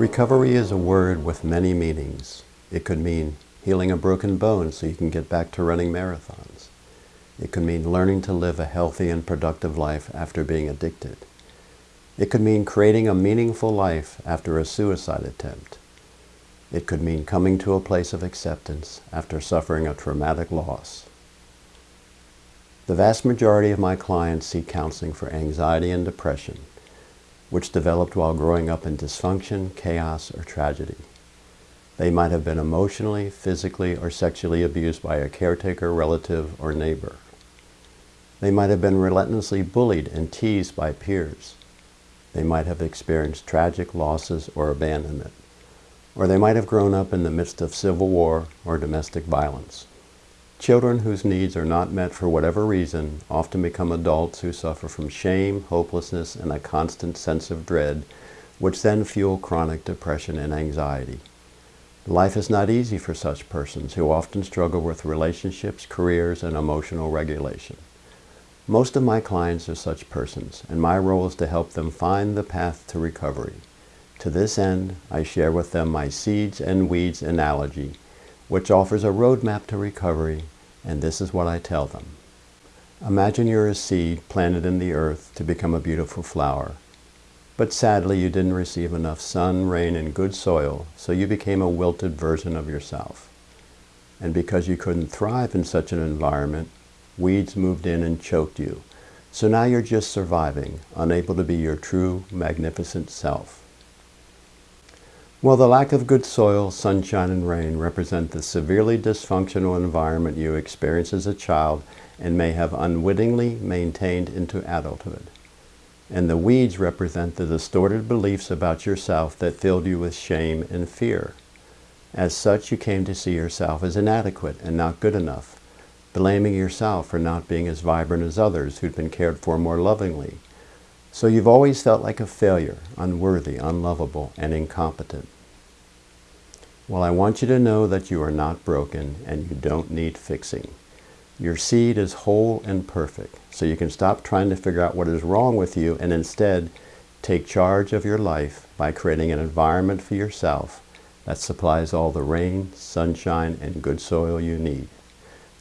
Recovery is a word with many meanings. It could mean healing a broken bone so you can get back to running marathons. It could mean learning to live a healthy and productive life after being addicted. It could mean creating a meaningful life after a suicide attempt. It could mean coming to a place of acceptance after suffering a traumatic loss. The vast majority of my clients seek counseling for anxiety and depression, which developed while growing up in dysfunction, chaos, or tragedy. They might have been emotionally, physically, or sexually abused by a caretaker, relative, or neighbor. They might have been relentlessly bullied and teased by peers. They might have experienced tragic losses or abandonment. Or they might have grown up in the midst of civil war or domestic violence. Children whose needs are not met for whatever reason often become adults who suffer from shame, hopelessness, and a constant sense of dread, which then fuel chronic depression and anxiety. Life is not easy for such persons who often struggle with relationships, careers, and emotional regulation. Most of my clients are such persons, and my role is to help them find the path to recovery. To this end, I share with them my seeds and weeds analogy, which offers a roadmap to recovery, and this is what I tell them. Imagine you're a seed planted in the earth to become a beautiful flower. But sadly, you didn't receive enough sun, rain, and good soil, so you became a wilted version of yourself. And because you couldn't thrive in such an environment, weeds moved in and choked you. So now you're just surviving, unable to be your true, magnificent self. Well, the lack of good soil, sunshine, and rain represent the severely dysfunctional environment you experienced as a child and may have unwittingly maintained into adulthood. And the weeds represent the distorted beliefs about yourself that filled you with shame and fear. As such, you came to see yourself as inadequate and not good enough, blaming yourself for not being as vibrant as others who'd been cared for more lovingly, so you've always felt like a failure, unworthy, unlovable, and incompetent. Well, I want you to know that you are not broken and you don't need fixing. Your seed is whole and perfect, so you can stop trying to figure out what is wrong with you and instead take charge of your life by creating an environment for yourself that supplies all the rain, sunshine, and good soil you need.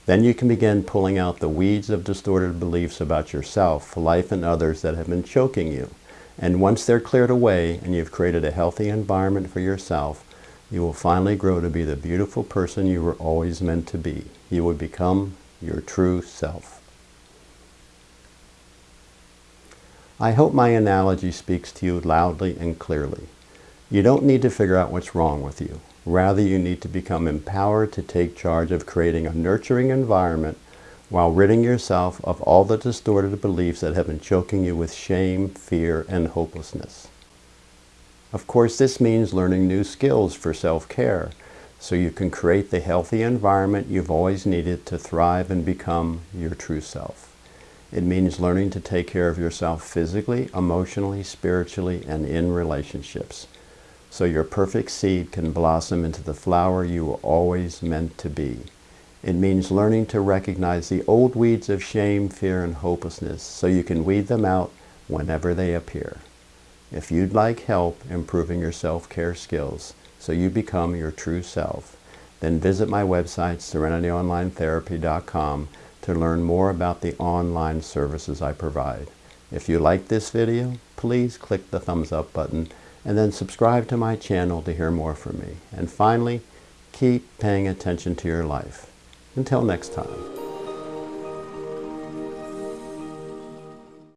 Then you can begin pulling out the weeds of distorted beliefs about yourself, life, and others that have been choking you. And once they're cleared away and you've created a healthy environment for yourself, you will finally grow to be the beautiful person you were always meant to be. You will become your true self. I hope my analogy speaks to you loudly and clearly. You don't need to figure out what's wrong with you. Rather, you need to become empowered to take charge of creating a nurturing environment while ridding yourself of all the distorted beliefs that have been choking you with shame, fear, and hopelessness. Of course, this means learning new skills for self-care so you can create the healthy environment you've always needed to thrive and become your true self. It means learning to take care of yourself physically, emotionally, spiritually, and in relationships so your perfect seed can blossom into the flower you were always meant to be. It means learning to recognize the old weeds of shame, fear, and hopelessness so you can weed them out whenever they appear. If you'd like help improving your self-care skills so you become your true self, then visit my website, serenityonlinetherapy.com to learn more about the online services I provide. If you like this video, please click the thumbs up button and then subscribe to my channel to hear more from me. And finally, keep paying attention to your life. Until next time.